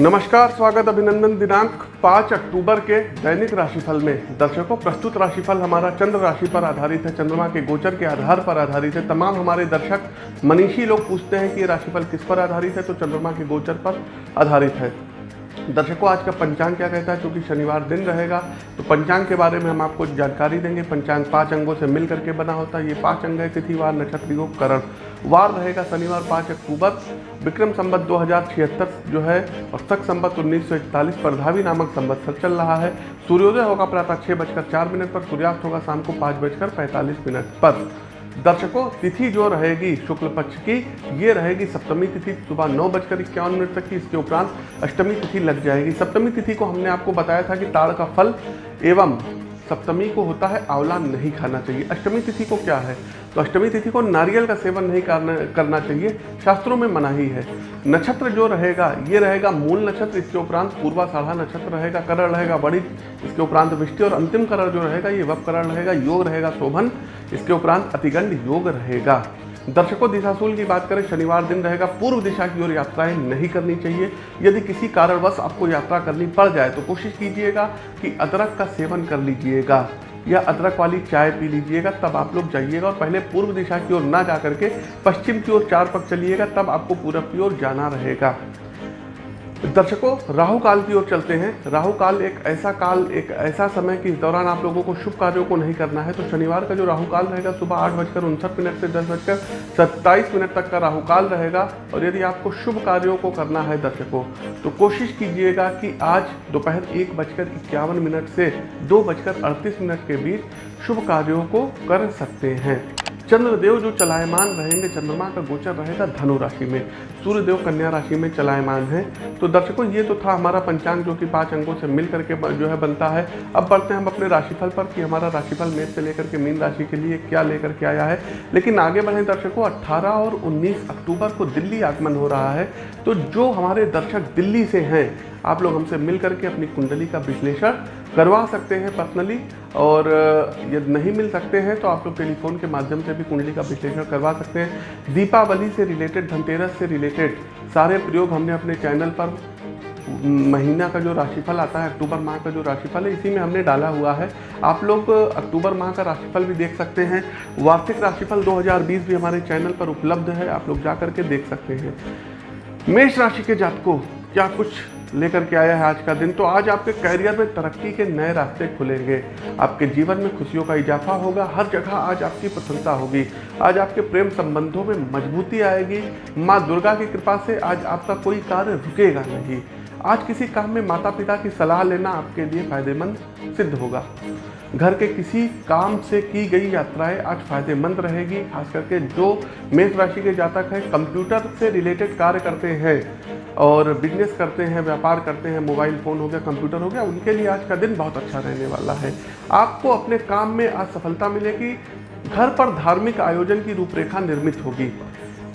नमस्कार, स्वागत अभिनंदन दिनांक 5 अक्टूबर के दैनिक राशिफल में। दर्शकों, प्रस्तुत राशिफल हमारा चंद्र राशि पर आधारित है। चंद्रमा के गोचर के आधार पर आधारित है। तमाम हमारे दर्शक मनीषी लोग पूछते हैं कि ये राशिफल किस पर आधारित है तो चंद्रमा के गोचर पर आधारित है। दर्शकों, आज का पंचांग क्या कहता है? क्योंकि शनिवार दिन रहेगा तो पंचांग के बारे में हम आपको जानकारी देंगे। पंचांग पाँच अंगों से मिल करके बना होता है। ये पाँच अंग है तिथिवार नक्षत्र, योग, करण। वार रहेगा शनिवार पाँच अक्टूबर। विक्रम संबत दो हज़ार छिहत्तर जो है, और तक संबत उन्नीस सौ इकतालीस परधावी नामक संबत्सर चल रहा है। सूर्योदय होगा प्रातः छः बजकर चार मिनट पर, सूर्यास्त होगा शाम को पाँच बजकर पैंतालीस मिनट पर। दर्शकों, तिथि जो रहेगी शुक्ल पक्ष की, ये रहेगी सप्तमी तिथि, सुबह नौ बजकर इक्यावन मिनट तक की। इसके उपरांत अष्टमी तिथि लग जाएगी। सप्तमी तिथि को हमने आपको बताया था कि ताड़ का फल एवं सप्तमी को होता है, आंवला नहीं खाना चाहिए। अष्टमी तिथि को क्या है? तो अष्टमी तिथि को नारियल का सेवन नहीं करना करना चाहिए। शास्त्रों में मनाही है। नक्षत्र जो रहेगा, ये रहेगा मूल नक्षत्र, इसके उपरांत पूर्वा साढ़ा नक्षत्र रहेगा, करण रहेगा बड़ी इसके उपरांत वृष्टि और अंतिम करण जो रहेगा, ये वप करण रहेगा, योग रहेगा, शोभन, इसके उपरांत अतिगंड योग रहेगा। दर्शकों, दिशाशूल की बात करें, शनिवार दिन रहेगा, पूर्व दिशा की ओर यात्राएँ नहीं करनी चाहिए। यदि किसी कारणवश आपको यात्रा करनी पड़ जाए तो कोशिश कीजिएगा कि अदरक का सेवन कर लीजिएगा। या अदरक वाली चाय पी लीजिएगा, तब आप लोग जाइएगा और पहले पूर्व दिशा की ओर ना जा करके पश्चिम की ओर चार पग चलिएगा, तब आपको पूरब की ओर जाना रहेगा। दर्शकों, राहु काल की ओर चलते हैं। राहु काल एक ऐसा काल, एक ऐसा समय कि इस दौरान आप लोगों को शुभ कार्यों को नहीं करना है। तो शनिवार का जो राहु काल रहेगा, सुबह आठ बजकर उनसठ मिनट से दस बजकर सत्ताईस मिनट तक का राहु काल रहेगा। और यदि आपको शुभ कार्यों को करना है दर्शकों तो कोशिश कीजिएगा कि आज दोपहर एक बजकर इक्यावन मिनट से दो बजकर अड़तीस मिनट के बीच शुभ कार्यों को कर सकते हैं। चंद्रदेव जो चलायमान रहेंगे, चंद्रमा का गोचर रहेगा धनु राशि में। सूर्यदेव कन्या राशि में चलायमान है। तो दर्शकों, ये तो था हमारा पंचांग, जो कि पाँच अंकों से मिल करके जो है बनता है। अब बढ़ते हैं हम अपने राशिफल पर कि हमारा राशिफल मेष से लेकर के मीन राशि के लिए क्या लेकर के आया है। लेकिन आगे बढ़े दर्शकों, अट्ठारह और उन्नीस अक्टूबर को दिल्ली आगमन हो रहा है। तो जो हमारे दर्शक दिल्ली से हैं, आप लोग हमसे मिल करके अपनी कुंडली का विश्लेषण करवा सकते हैं पर्सनली और यदि नहीं मिल सकते हैं तो आप लोग टेलीफोन के माध्यम से भी कुंडली का विश्लेषण करवा सकते हैं। दीपावली से रिलेटेड धनतेरस से रिलेटेड सारे प्रयोग हमने अपने चैनल पर महीना का जो राशिफल आता है, अक्टूबर माह का जो राशिफल है, इसी में हमने डाला हुआ है। आप लोग अक्टूबर माह का राशिफल भी देख सकते हैं। वार्षिक राशिफल 2020 भी हमारे चैनल पर उपलब्ध है, आप लोग जा करके देख सकते हैं। मेष राशि के जातकों, क्या कुछ लेकर के आया है आज का दिन। तो आज आपके करियर में तरक्की के नए रास्ते खुलेंगे। आपके जीवन में खुशियों का इजाफा होगा। हर जगह आज आपकी प्रसन्नता होगी। आज आपके प्रेम संबंधों में मजबूती आएगी। माँ दुर्गा की कृपा से आज आपका कोई कार्य रुकेगा नहीं। आज किसी काम में माता पिता की सलाह लेना आपके लिए फ़ायदेमंद सिद्ध होगा। घर के किसी काम से की गई यात्राएँ आज फ़ायदेमंद रहेगी, खास करके जो मेष राशि के जातक हैं, कंप्यूटर से रिलेटेड कार्य करते हैं और बिज़नेस करते हैं, व्यापार करते हैं, मोबाइल फ़ोन हो गया, कंप्यूटर हो गया, उनके लिए आज का दिन बहुत अच्छा रहने वाला है। आपको अपने काम में आज सफलता मिलेगी, घर पर धार्मिक आयोजन की रूपरेखा निर्मित होगी।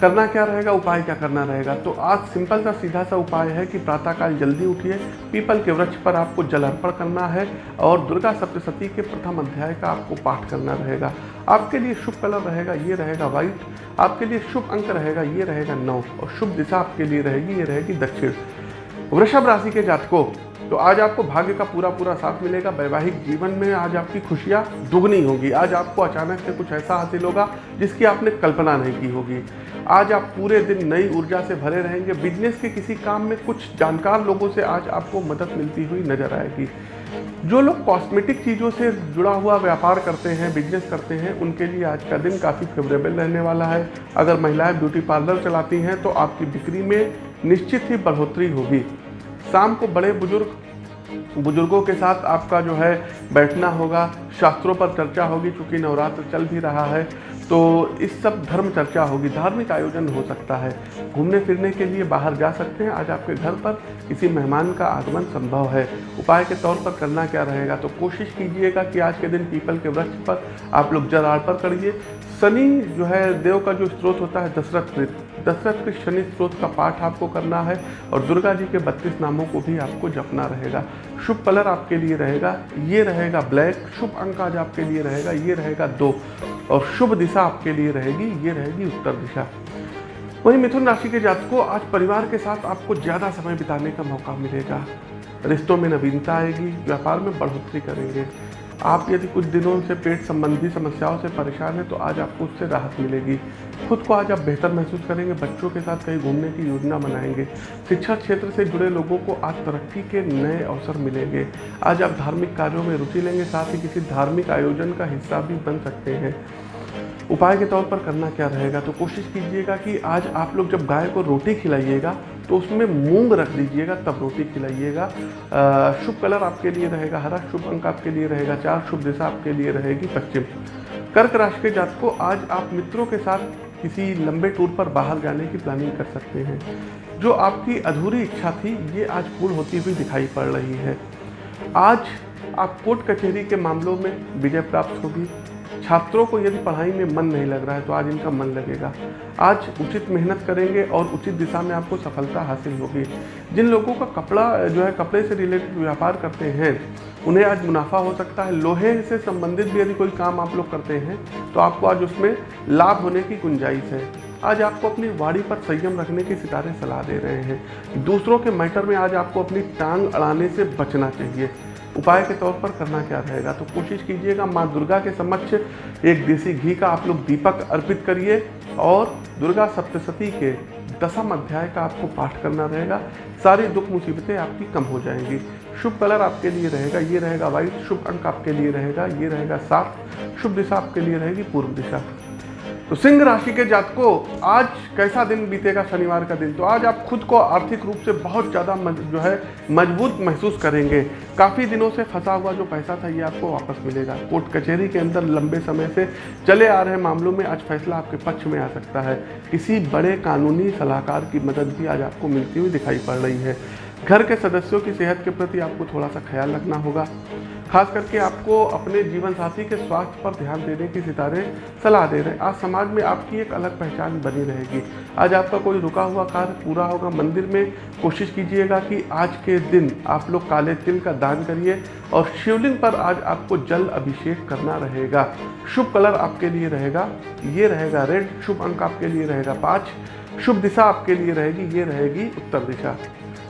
करना क्या रहेगा? उपाय क्या करना रहेगा? तो आज सिंपल सा सीधा सा उपाय है कि प्रातःकाल जल्दी उठिए। पीपल के वृक्ष पर आपको जल अर्पण करना है और दुर्गा सप्तशती के प्रथम अध्याय का आपको पाठ करना रहेगा। आपके लिए शुभ कलर रहेगा, ये रहेगा व्हाइट। आपके लिए शुभ अंक रहेगा, ये रहेगा नौ। और शुभ दिशा आपके लिए रहेगी, ये रहेगी दक्षिण। वृषभ राशि के जातकों तो आज आपको भाग्य का पूरा पूरा साथ मिलेगा, वैवाहिक जीवन में आज आपकी खुशियाँ दुगनी होगी। आज आपको अचानक से कुछ ऐसा हासिल होगा जिसकी आपने कल्पना नहीं की होगी। आज आप पूरे दिन नई ऊर्जा से भरे रहेंगे। बिज़नेस के किसी काम में कुछ जानकार लोगों से आज आपको मदद मिलती हुई नज़र आएगी। जो लोग कॉस्मेटिक चीज़ों से जुड़ा हुआ व्यापार करते हैं बिज़नेस करते हैं, उनके लिए आज का दिन काफ़ी फेवरेबल रहने वाला है। अगर महिलाएँ ब्यूटी पार्लर चलाती हैं तो आपकी बिक्री में निश्चित ही बढ़ोतरी होगी। शाम को बड़े बुज़ुर्ग, बुज़ुर्गों के साथ आपका जो है बैठना होगा। शास्त्रों पर चर्चा होगी, चूँकि नवरात्र चल भी रहा है तो इस सब धर्म चर्चा होगी। धार्मिक आयोजन हो सकता है। घूमने फिरने के लिए बाहर जा सकते हैं। आज आपके घर पर किसी मेहमान का आगमन संभव है। उपाय के तौर पर करना क्या रहेगा? तो कोशिश कीजिएगा कि आज के दिन पीपल के वृक्ष पर आप लोग जल अर्पण करिए। शनि जो है, देव का जो स्रोत होता है, दशरथ दशरथ के शनि स्रोत का पाठ आपको करना है और दुर्गा जी के बत्तीस नामों को भी आपको जपना रहेगा। शुभ कलर आपके लिए रहेगा, ये रहेगा ब्लैक, शुभ अंक आज आपके लिए रहेगा, ये रहेगा दो। और शुभ दिशा आपके लिए रहेगी, ये रहेगी उत्तर दिशा। वहीं मिथुन राशि के जातकों, आज परिवार के साथ आपको ज़्यादा समय बिताने का मौका मिलेगा। रिश्तों में नवीनता आएगी, व्यापार में बढ़ोतरी करेंगे। आप यदि कुछ दिनों से पेट संबंधी समस्याओं से परेशान हैं तो आज आपको उससे राहत मिलेगी। खुद को आज आप बेहतर महसूस करेंगे, बच्चों के साथ कहीं घूमने की योजना बनाएँगे। शिक्षा क्षेत्र से जुड़े लोगों को आज तरक्की के नए अवसर मिलेंगे। आज आप धार्मिक कार्यों में रुचि लेंगे, साथ ही किसी धार्मिक आयोजन का हिस्सा भी बन सकते हैं। उपाय के तौर पर करना क्या रहेगा? तो कोशिश कीजिएगा कि आज आप लोग जब गाय को रोटी खिलाइएगा तो उसमें मूंग रख दीजिएगा, तब रोटी खिलाइएगा। शुभ कलर आपके लिए रहेगा, हरा शुभ अंक आपके लिए रहेगा, चार शुभ दिशा आपके लिए रहेगी, पश्चिम। कर्क राशि के जात को आज आप मित्रों के साथ किसी लंबे टूर पर बाहर जाने की प्लानिंग कर सकते हैं। जो आपकी अधूरी इच्छा थी, ये आज पूर्ण होती हुई दिखाई पड़ रही है। आज आप कोर्ट कचहरी के मामलों में विजय प्राप्त होगी छात्रों को यदि पढ़ाई में मन नहीं लग रहा है तो आज इनका मन लगेगा। आज उचित मेहनत करेंगे और उचित दिशा में आपको सफलता हासिल होगी। जिन लोगों का कपड़ा, जो है, कपड़े से रिलेटेड व्यापार करते हैं, उन्हें आज मुनाफा हो सकता है। लोहे से संबंधित भी यदि कोई काम आप लोग करते हैं तो आपको आज उसमें लाभ होने की गुंजाइश है। आज आपको अपनी वाड़ी पर संयम रखने की सितारे सलाह दे रहे हैं। दूसरों के मैटर में आज आपको अपनी टांग अड़ाने से बचना चाहिए। उपाय के तौर पर करना क्या रहेगा? तो कोशिश कीजिएगा माँ दुर्गा के समक्ष एक देसी घी का आप लोग दीपक अर्पित करिए और दुर्गा सप्तशती के दसम अध्याय का आपको पाठ करना रहेगा। सारी दुख मुसीबतें आपकी कम हो जाएँगी। शुभ कलर आपके लिए रहेगा, ये रहेगा वाइट शुभ अंक आपके लिए रहेगा, ये रहेगा सात, शुभ दिशा आपके लिए रहेगी पूर्व दिशा। तो सिंह राशि के जातकों, आज कैसा दिन बीतेगा शनिवार का दिन? तो आज आप खुद को आर्थिक रूप से बहुत ज़्यादा जो है, मज़बूत महसूस करेंगे। काफ़ी दिनों से फंसा हुआ जो पैसा था, ये आपको वापस मिलेगा। कोर्ट कचहरी के अंदर लंबे समय से चले आ रहे मामलों में आज फैसला आपके पक्ष में आ सकता है। किसी बड़े कानूनी सलाहकार की मदद भी आज आपको मिलती हुई दिखाई पड़ रही है। घर के सदस्यों की सेहत के प्रति आपको थोड़ा सा ख्याल रखना होगा। खास करके आपको अपने जीवन साथी के स्वास्थ्य पर ध्यान देने की सितारे, सलाह दे रहे हैं। आज समाज में आपकी एक अलग पहचान बनी रहेगी। आज आपका कोई रुका हुआ कार्य पूरा होगा, मंदिर में कोशिश कीजिएगा कि आज के दिन आप लोग काले तिल का दान करिए और शिवलिंग पर आज आपको जल अभिषेक करना रहेगा। शुभ कलर आपके लिए रहेगा, ये रहेगा रेड, शुभ अंक आपके लिए रहेगा पाँच, शुभ दिशा आपके लिए रहेगी, ये रहेगी उत्तर दिशा।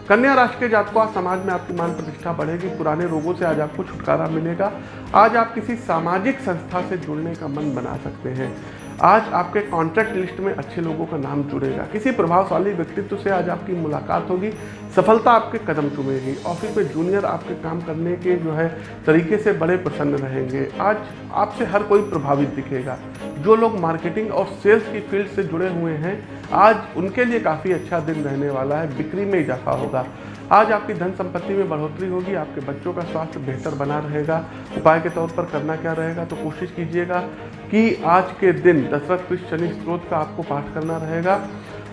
कन्या राशि के जातकों, आज समाज में आपकी मान प्रतिष्ठा बढ़ेगी, पुराने रोगों से आज आपको छुटकारा मिलेगा। आज आप किसी सामाजिक संस्था से जुड़ने का मन बना सकते हैं। आज आपके कॉन्ट्रैक्ट लिस्ट में अच्छे लोगों का नाम जुड़ेगा। किसी प्रभावशाली व्यक्तित्व से आज आपकी मुलाकात होगी, सफलता आपके कदम चुमेगी। ऑफ़िस में जूनियर आपके काम करने के जो है तरीके से बड़े प्रसन्न रहेंगे। आज आपसे हर कोई प्रभावित दिखेगा। जो लोग मार्केटिंग और सेल्स की फ़ील्ड से जुड़े हुए हैं आज उनके लिए काफ़ी अच्छा दिन रहने वाला है, बिक्री में इजाफा होगा। आज आपकी धन संपत्ति में बढ़ोतरी होगी, आपके बच्चों का स्वास्थ्य बेहतर बना रहेगा। उपाय के तौर पर करना क्या रहेगा तो कोशिश कीजिएगा कि आज के दिन दशरथ कृष्ण शनि स्त्रोत का आपको पाठ करना रहेगा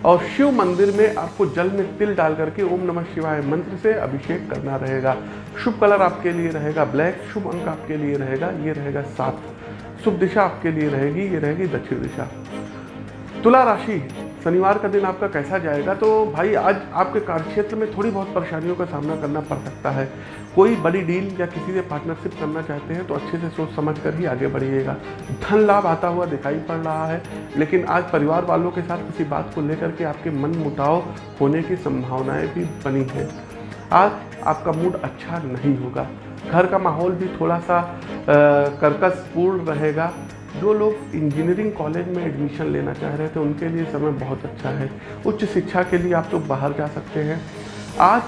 और शिव मंदिर में आपको जल में तिल डाल करके ओम नमः शिवाय मंत्र से अभिषेक करना रहेगा। शुभ कलर आपके लिए रहेगा ब्लैक, शुभ अंक आपके लिए रहेगा, ये रहेगा सात। शुभ दिशा आपके लिए रहेगी, ये रहेगी दक्षिण दिशा। तुला राशि शनिवार का दिन आपका कैसा जाएगा? तो भाई, आज आपके कार्यक्षेत्र में थोड़ी बहुत परेशानियों का सामना करना पड़ सकता है। कोई बड़ी डील या किसी से पार्टनरशिप करना चाहते हैं तो अच्छे से सोच समझ कर ही आगे बढ़िएगा। धन लाभ आता हुआ दिखाई पड़ रहा है, लेकिन आज परिवार वालों के साथ किसी बात को लेकर के आपके मन मुटाव होने की संभावनाएँ भी बनी हैं। आज आपका मूड अच्छा नहीं होगा। घर का माहौल भी थोड़ा सा कर्कशपूर्ण रहेगा। जो लोग इंजीनियरिंग कॉलेज में एडमिशन लेना चाह रहे थे, उनके लिए समय बहुत अच्छा है। उच्च शिक्षा के लिए आप लोग बाहर जा सकते हैं। आज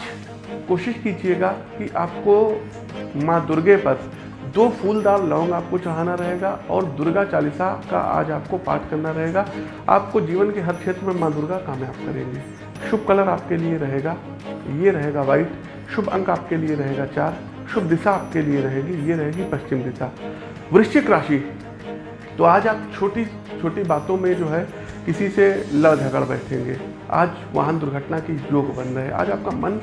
कोशिश कीजिएगा कि आपको माँ दुर्गे पर दो फूलदार लौंग आपको चढ़ाना रहेगा और दुर्गा चालीसा का आज आपको पाठ करना रहेगा। आपको जीवन के हर क्षेत्र में माँ दुर्गा कामयाब करेंगे। शुभ कलर आपके लिए रहेगा, ये रहेगा वाइट शुभ अंक आपके लिए रहेगा चार। शुभ दिशा आपके लिए रहेगी, ये रहेगी पश्चिम दिशा। वृश्चिक राशि तो आज आप छोटी छोटी बातों में जो है, किसी से लड़ झगड़ बैठेंगे। आज वाहन दुर्घटना की योग बन रहे आज आपका मन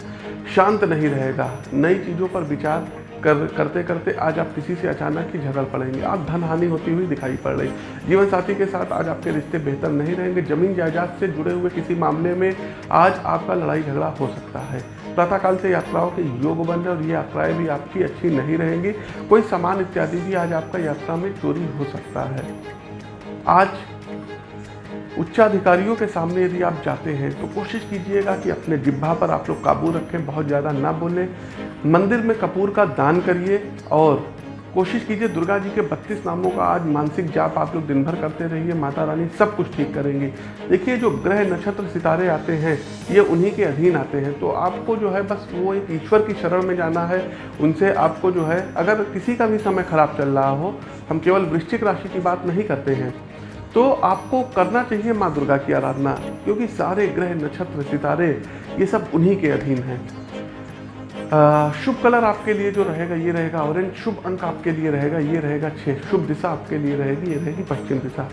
शांत नहीं रहेगा। नई चीज़ों पर विचार कर, करते करते आज आप किसी से अचानक ही झगड़ पड़ेंगे। आप धन हानि होती हुई दिखाई पड़ रही। जीवन साथी के साथ आज आपके रिश्ते बेहतर नहीं रहेंगे। ज़मीन जायदाद से जुड़े हुए किसी मामले में आज आपका लड़ाई झगड़ा हो सकता है। प्रातःकाल से यात्राओं के योग बन रहे और ये यात्राएँ भी आपकी अच्छी नहीं रहेंगी। कोई सामान इत्यादि भी आज आपका यात्रा में चोरी हो सकता है। आज उच्चाधिकारियों के सामने यदि आप जाते हैं तो कोशिश कीजिएगा कि अपने जिब्भा पर आप लोग काबू रखें, बहुत ज़्यादा ना बोलें। मंदिर में कपूर का दान करिए और कोशिश कीजिए दुर्गा जी के बत्तीस नामों का आज मानसिक जाप आप लोग दिन भर करते रहिए, माता रानी सब कुछ ठीक करेंगे। देखिए, जो ग्रह नक्षत्र सितारे आते हैं, ये उन्हीं के अधीन आते हैं। तो आपको जो है बस वो एक ईश्वर की शरण में जाना है। उनसे आपको जो है, अगर किसी का भी समय खराब चल रहा हो, हम केवल वृश्चिक राशि की बात नहीं करते हैं। तो आपको करना चाहिए माँ दुर्गा की आराधना, क्योंकि सारे ग्रह नक्षत्र सितारे, ये सब उन्हीं के अधीन हैं। शुभ कलर आपके लिए जो रहेगा, ये रहेगा ऑरेंज शुभ अंक आपके लिए रहेगा, ये रहेगा छः शुभ दिशा आपके लिए रहेगी, ये रहेगी पश्चिम दिशा।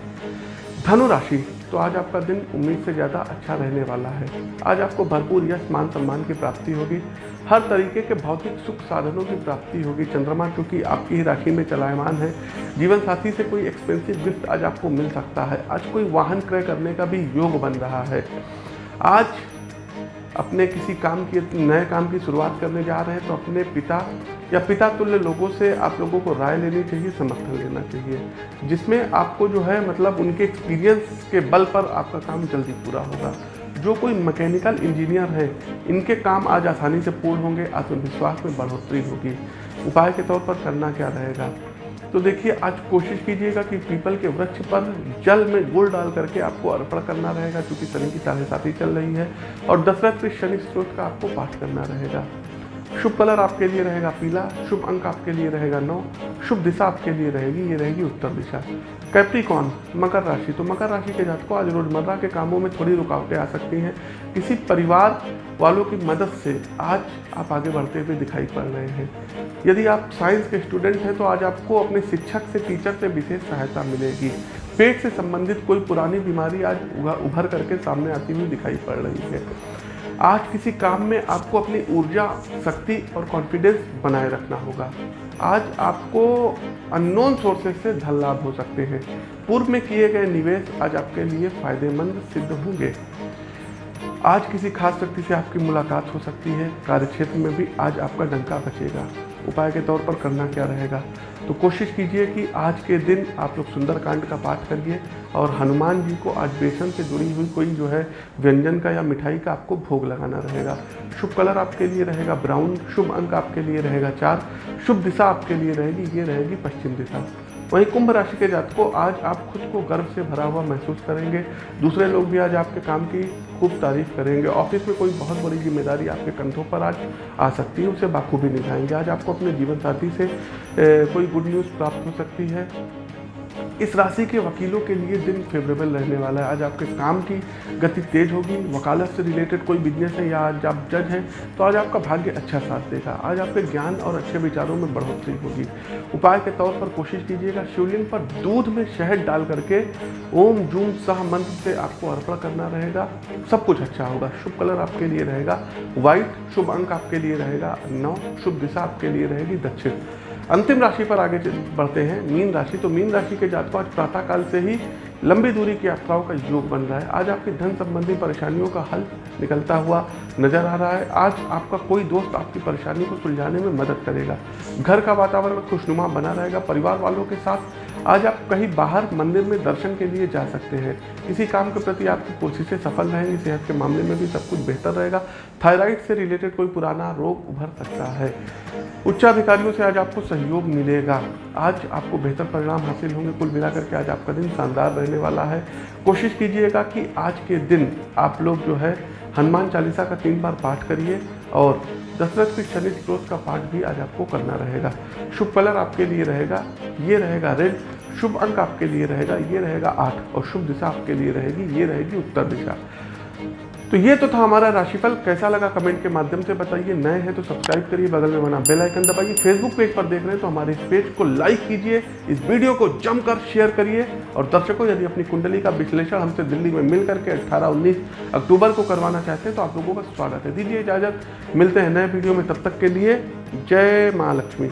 धनु राशि तो आज आपका दिन उम्मीद से ज़्यादा अच्छा रहने वाला है। आज आपको भरपूर यश, मान सम्मान की प्राप्ति होगी। हर तरीके के भौतिक सुख साधनों की प्राप्ति होगी। चंद्रमा, क्योंकि आपकी ही राशि में चलायमान है। जीवन साथी से कोई एक्सपेंसिव गिफ्ट आज आपको मिल सकता है। आज कोई वाहन क्रय करने का भी योग बन रहा है। आज अपने किसी काम की, नए काम की शुरुआत करने जा रहे हैं तो अपने पिता या पिता तुल्य लोगों से आप लोगों को राय लेनी चाहिए, समर्थन लेना चाहिए, जिसमें आपको जो है मतलब उनके एक्सपीरियंस के बल पर आपका काम जल्दी पूरा होगा। जो कोई मैकेनिकल इंजीनियर है, इनके काम आज आसानी से पूर्ण होंगे, आत्मविश्वास में बढ़ोतरी होगी। उपाय के तौर पर करना क्या रहेगा? तो देखिए, आज कोशिश कीजिएगा कि पीपल के वृक्ष पर जल में गुड़ डाल करके आपको अर्पण करना रहेगा, क्योंकि शनि की साढ़े साथी चल रही है, और दशरथ के शनि स्रोत का आपको पाठ करना रहेगा। शुभ कलर आपके लिए रहेगा पीला, शुभ अंक आपके लिए रहेगा नौ, शुभ दिशा आपके लिए रहेगी, ये रहेगी उत्तर दिशा। कैप्रिकॉन मकर राशि। तो मकर राशि के जातकों, आज रोज़मर्रा के कामों में थोड़ी रुकावटें आ सकती हैं। किसी परिवार वालों की मदद से आज आप आगे बढ़ते हुए दिखाई पड़ रहे हैं। यदि आप साइंस के स्टूडेंट हैं तो आज आपको अपने शिक्षक से, टीचर से विशेष सहायता मिलेगी। पेट से संबंधित कोई पुरानी बीमारी आज उभर करके सामने आती हुई दिखाई पड़ रही है। आज किसी काम में आपको अपनी ऊर्जा, शक्ति और कॉन्फिडेंस बनाए रखना होगा। आज आपको अननोन सोर्सेज से धन लाभ हो सकते हैं। पूर्व में किए गए निवेश आज आपके लिए फ़ायदेमंद सिद्ध होंगे। आज किसी खास व्यक्ति से आपकी मुलाकात हो सकती है। कार्यक्षेत्र में भी आज आपका डंका बचेगा। उपाय के तौर पर करना क्या रहेगा? तो कोशिश कीजिए कि आज के दिन आप लोग सुंदरकांड का पाठ करिए और हनुमान जी को आज बेसन से जुड़ी हुई कोई जो है व्यंजन का या मिठाई का आपको भोग लगाना रहेगा। शुभ कलर आपके लिए रहेगा, ब्राउन, शुभ अंक आपके लिए रहेगा चार, शुभ दिशा आपके लिए रहेगी, ये रहेगी पश्चिम दिशा। वहीं कुंभ राशि के जातकों, आज आप खुद को गर्व से भरा हुआ महसूस करेंगे। दूसरे लोग भी आज आपके काम की खूब तारीफ़ करेंगे। ऑफ़िस में कोई बहुत बड़ी ज़िम्मेदारी आपके कंधों पर आज आ सकती है, उसे बाखूबी निभाएँगे। आज आपको अपने जीवन साथी से कोई गुड न्यूज़ प्राप्त हो सकती है। इस राशि के वकीलों के लिए दिन फेवरेबल रहने वाला है। आज आपके काम की गति तेज होगी, वकालत से रिलेटेड कोई बिज़नेस है या आज आप जज हैं तो आज आपका भाग्य अच्छा साथ देगा। आज आपके ज्ञान और अच्छे विचारों में बढ़ोतरी होगी। उपाय के तौर पर कोशिश कीजिएगा, शिवलिंग पर दूध में शहद डाल करके ओम, जूम, सह मंत्र से आपको अर्पण करना रहेगा। सब कुछ अच्छा होगा। शुभ कलर आपके लिए रहेगा। व्हाइट शुभ अंक आपके लिए रहेगा। नौ, शुभ दिशा आपके लिए रहेगी। दक्षिण। अंतिम राशि पर आगे बढ़ते हैं। मीन राशि तो मीन राशि के जातकों, आज प्रातःकाल से ही लंबी दूरी की यात्राओं का योग बन रहा है। आज आपकी धन संबंधी परेशानियों का हल निकलता हुआ नज़र आ रहा है। आज आपका कोई दोस्त आपकी परेशानी को सुलझाने में मदद करेगा। घर का वातावरण खुशनुमा बना रहेगा। परिवार वालों के साथ आज आप कहीं बाहर मंदिर में दर्शन के लिए जा सकते हैं। किसी काम के प्रति आपकी कोशिशें सफल रहेंगी, सेहत के मामले में भी सब कुछ बेहतर रहेगा। थायराइड से रिलेटेड कोई पुराना रोग उभर सकता है। उच्चाधिकारियों से आज आपको सहयोग मिलेगा। आज आपको बेहतर परिणाम हासिल होंगे। कुल मिलाकर के आज आपका दिन शानदार रहने वाला है। कोशिश कीजिएगा कि आज के दिन आप लोग जो है हनुमान चालीसा का तीन बार पाठ करिए और दशरथ के शनि स्त्रोत का पाठ भी आज आपको करना रहेगा। शुभ कलर आपके लिए रहेगा, ये रहेगा रेड, शुभ अंक आपके लिए रहेगा, ये रहेगा आठ, और शुभ दिशा आपके लिए रहेगी, ये रहेगी उत्तर दिशा। तो ये तो था हमारा राशिफल। कैसा लगा कमेंट के माध्यम से बताइए। नए हैं तो सब्सक्राइब करिए, बगल में बना बेल आइकन दबाइए। फेसबुक पेज पर देख रहे हैं तो हमारे इस पेज को लाइक कीजिए। इस वीडियो को जमकर शेयर करिए। और दर्शकों, यदि अपनी कुंडली का विश्लेषण हमसे दिल्ली में मिल करके अट्ठारह उन्नीस अक्टूबर को करवाना चाहते हैं तो आप लोगों का स्वागत है। दीजिए इजाज़त। मिलते हैं नए वीडियो में। तब तक के लिए जय माँ लक्ष्मी।